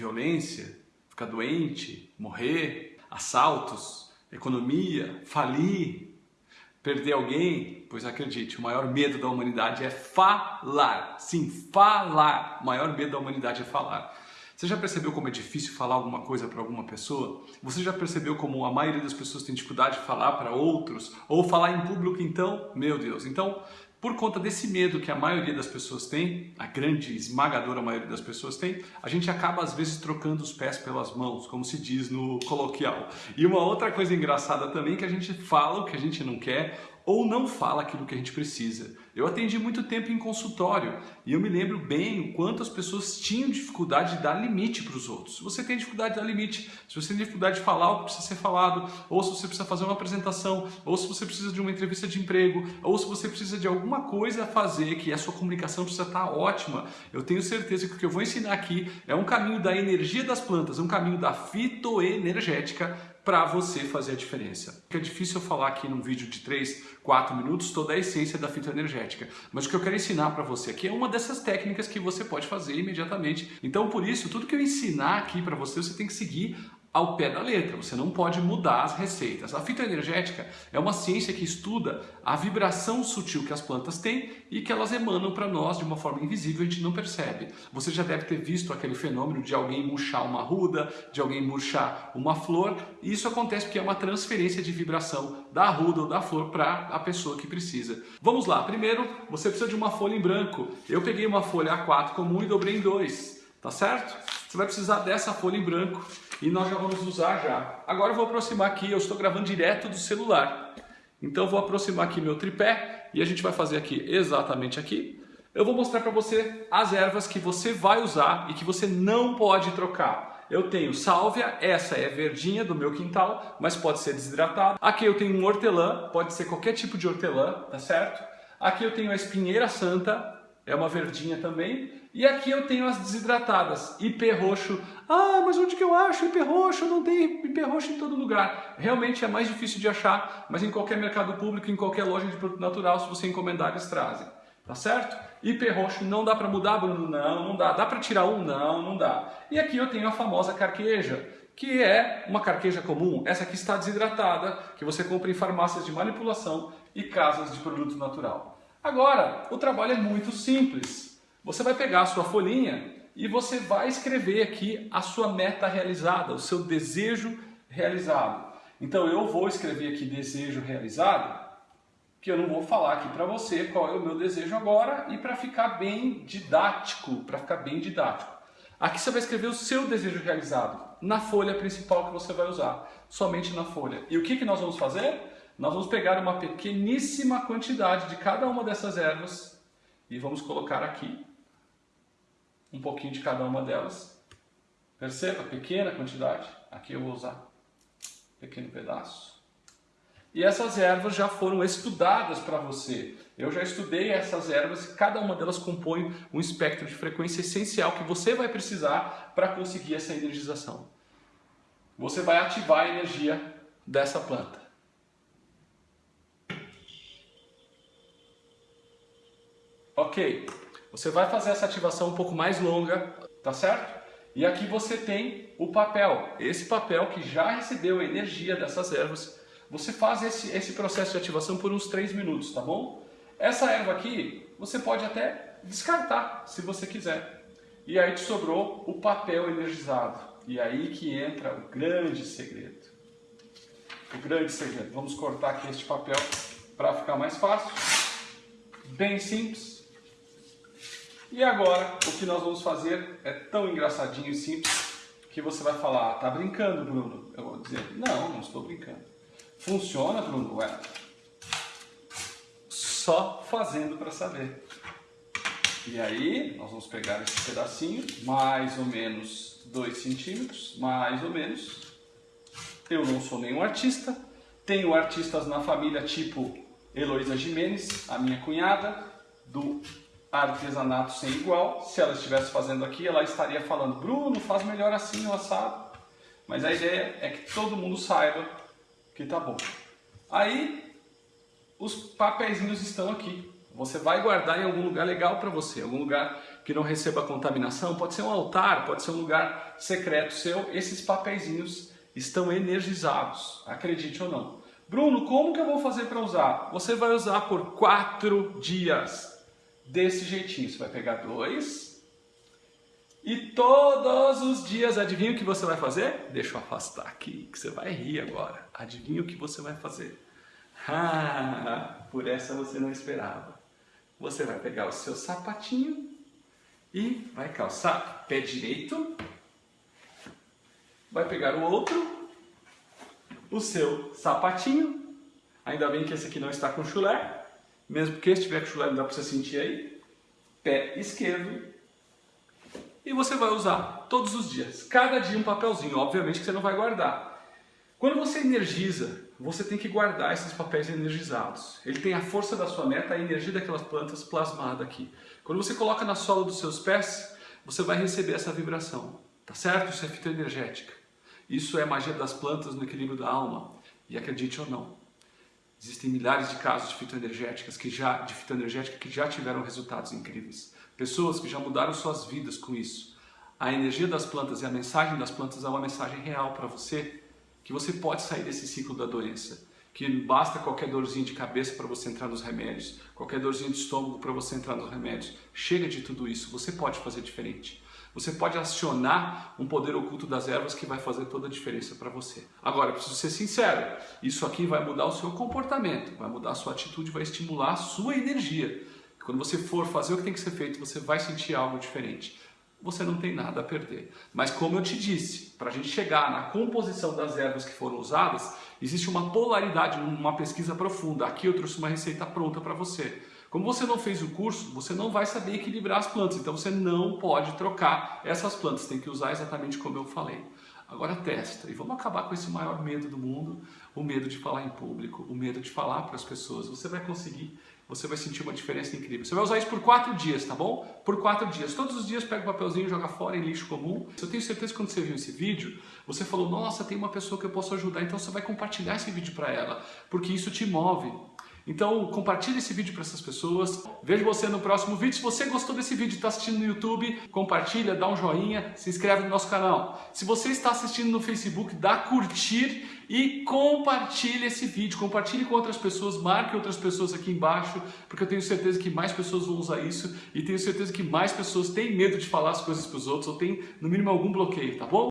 violência, ficar doente, morrer, assaltos, economia, falir, perder alguém, pois acredite, o maior medo da humanidade é falar. Sim, falar. O maior medo da humanidade é falar. Você já percebeu como é difícil falar alguma coisa para alguma pessoa? Você já percebeu como a maioria das pessoas tem dificuldade de falar para outros? Ou falar em público então? Meu Deus. Então, por conta desse medo que a maioria das pessoas tem, a grande, esmagadora maioria das pessoas tem, a gente acaba às vezes trocando os pés pelas mãos, como se diz no coloquial. E uma outra coisa engraçada também é que a gente fala o que a gente não quer ou não fala aquilo que a gente precisa. Eu atendi muito tempo em consultório e eu me lembro bem o quanto as pessoas tinham dificuldade de dar limite para os outros. Se você tem dificuldade de dar limite, se você tem dificuldade de falar o que precisa ser falado, ou se você precisa fazer uma apresentação, ou se você precisa de uma entrevista de emprego, ou se você precisa de alguma coisa a fazer que a sua comunicação precisa estar ótima, eu tenho certeza que o que eu vou ensinar aqui é um caminho da energia das plantas, um caminho da fitoenergética para você fazer a diferença. É difícil eu falar aqui num vídeo de 3, 4 minutos toda a essência da fitoenergética, mas o que eu quero ensinar para você aqui é uma dessas técnicas que você pode fazer imediatamente. Então, por isso, tudo que eu ensinar aqui para você, você tem que seguir ao pé da letra, você não pode mudar as receitas. A fitoenergética é uma ciência que estuda a vibração sutil que as plantas têm e que elas emanam para nós de uma forma invisível, a gente não percebe. Você já deve ter visto aquele fenômeno de alguém murchar uma ruda, de alguém murchar uma flor, e isso acontece porque é uma transferência de vibração da ruda ou da flor para a pessoa que precisa. Vamos lá, primeiro você precisa de uma folha em branco. Eu peguei uma folha A4 comum e dobrei em dois, tá certo? Você vai precisar dessa folha em branco e nós já vamos usar já. Agora eu vou aproximar aqui, eu estou gravando direto do celular. Então eu vou aproximar aqui meu tripé e a gente vai fazer aqui exatamente aqui. Eu vou mostrar para você as ervas que você vai usar e que você não pode trocar. Eu tenho sálvia, essa é verdinha do meu quintal, mas pode ser desidratada. Aqui eu tenho um hortelã, pode ser qualquer tipo de hortelã, tá certo? Aqui eu tenho a espinheira santa, é uma verdinha também. E aqui eu tenho as desidratadas, IP roxo. Ah, mas onde que eu acho IP roxo? Não tem IP roxo em todo lugar. Realmente é mais difícil de achar, mas em qualquer mercado público, em qualquer loja de produto natural, se você encomendar, eles trazem. Tá certo? IP roxo não dá para mudar, Bruno? Não, não dá. Dá para tirar um? Não, não dá. E aqui eu tenho a famosa carqueja, que é uma carqueja comum. Essa aqui está desidratada, que você compra em farmácias de manipulação e casas de produto natural. Agora, o trabalho é muito simples. Você vai pegar a sua folhinha e você vai escrever aqui a sua meta realizada, o seu desejo realizado. Então eu vou escrever aqui desejo realizado, que eu não vou falar aqui para você qual é o meu desejo agora e para ficar bem didático, para ficar bem didático. Aqui você vai escrever o seu desejo realizado, na folha principal que você vai usar, somente na folha. E o que, que nós vamos fazer? Nós vamos pegar uma pequeníssima quantidade de cada uma dessas ervas e vamos colocar aqui um pouquinho de cada uma delas. Perceba, pequena quantidade. Aqui eu vou usar pequeno pedaço. E essas ervas já foram estudadas para você. Eu já estudei essas ervas e cada uma delas compõe um espectro de frequência essencial que você vai precisar para conseguir essa energização. Você vai ativar a energia dessa planta. Ok, você vai fazer essa ativação um pouco mais longa, tá certo? E aqui você tem o papel, esse papel que já recebeu a energia dessas ervas. Você faz esse, esse processo de ativação por uns 3 minutos, tá bom? Essa erva aqui, você pode até descartar, se você quiser. E aí te sobrou o papel energizado. E aí que entra o grande segredo. O grande segredo. Vamos cortar aqui este papel para ficar mais fácil. Bem simples. E agora, o que nós vamos fazer é tão engraçadinho e simples que você vai falar, ah, tá brincando, Bruno? Eu vou dizer, não, não estou brincando. Funciona, Bruno? Ué, só fazendo para saber. E aí, nós vamos pegar esse pedacinho, mais ou menos 2 centímetros, mais ou menos. Eu não sou nenhum artista, tenho artistas na família tipo Heloísa Jimenez, a minha cunhada, do artesanato sem igual. Se ela estivesse fazendo aqui, ela estaria falando, Bruno, faz melhor assim o assado. Mas a ideia é que todo mundo saiba que tá bom. Aí, os papeizinhos estão aqui. Você vai guardar em algum lugar legal para você, algum lugar que não receba contaminação, pode ser um altar, pode ser um lugar secreto seu. Esses papeizinhos estão energizados, acredite ou não. Bruno, como que eu vou fazer para usar? Você vai usar por quatro dias, desse jeitinho. Você vai pegar dois e todos os dias, adivinha o que você vai fazer? Deixa eu afastar aqui, que você vai rir agora. Adivinha o que você vai fazer? Ah, por essa você não esperava. Você vai pegar o seu sapatinho e vai calçar pé direito. Vai pegar o outro, o seu sapatinho. Ainda bem que esse aqui não está com chulé. Mesmo que esse tiver com chulé, não dá para você sentir aí. Pé esquerdo. E você vai usar todos os dias. Cada dia um papelzinho. Obviamente que você não vai guardar. Quando você energiza, você tem que guardar esses papéis energizados. Ele tem a força da sua meta, a energia daquelas plantas plasmada aqui. Quando você coloca na sola dos seus pés, você vai receber essa vibração. Tá certo? Isso é fitoenergética. Isso é magia das plantas no equilíbrio da alma. E acredite ou não, existem milhares de casos de fitoenergéticas que já de fitoenergética que já tiveram resultados incríveis. Pessoas que já mudaram suas vidas com isso. A energia das plantas e a mensagem das plantas é uma mensagem real para você que você pode sair desse ciclo da doença, que basta qualquer dorzinha de cabeça para você entrar nos remédios, qualquer dorzinha de estômago para você entrar nos remédios. Chega de tudo isso, você pode fazer diferente. Você pode acionar um poder oculto das ervas que vai fazer toda a diferença para você. Agora, preciso ser sincero, isso aqui vai mudar o seu comportamento, vai mudar a sua atitude, vai estimular a sua energia. Quando você for fazer o que tem que ser feito, você vai sentir algo diferente você não tem nada a perder. Mas como eu te disse, para a gente chegar na composição das ervas que foram usadas, existe uma polaridade, uma pesquisa profunda. Aqui eu trouxe uma receita pronta para você. Como você não fez o curso, você não vai saber equilibrar as plantas, então você não pode trocar essas plantas, tem que usar exatamente como eu falei. Agora testa e vamos acabar com esse maior medo do mundo, o medo de falar em público, o medo de falar para as pessoas. Você vai conseguir você vai sentir uma diferença incrível. Você vai usar isso por quatro dias, tá bom? Por quatro dias. Todos os dias pega o papelzinho e joga fora em lixo comum. Eu tenho certeza que quando você viu esse vídeo, você falou, nossa, tem uma pessoa que eu posso ajudar, então você vai compartilhar esse vídeo para ela, porque isso te move. Então compartilhe esse vídeo para essas pessoas. Vejo você no próximo vídeo. Se você gostou desse vídeo e está assistindo no YouTube, compartilha, dá um joinha, se inscreve no nosso canal. Se você está assistindo no Facebook, dá curtir e compartilhe esse vídeo. Compartilhe com outras pessoas, marque outras pessoas aqui embaixo, porque eu tenho certeza que mais pessoas vão usar isso e tenho certeza que mais pessoas têm medo de falar as coisas para os outros ou têm, no mínimo, algum bloqueio, tá bom?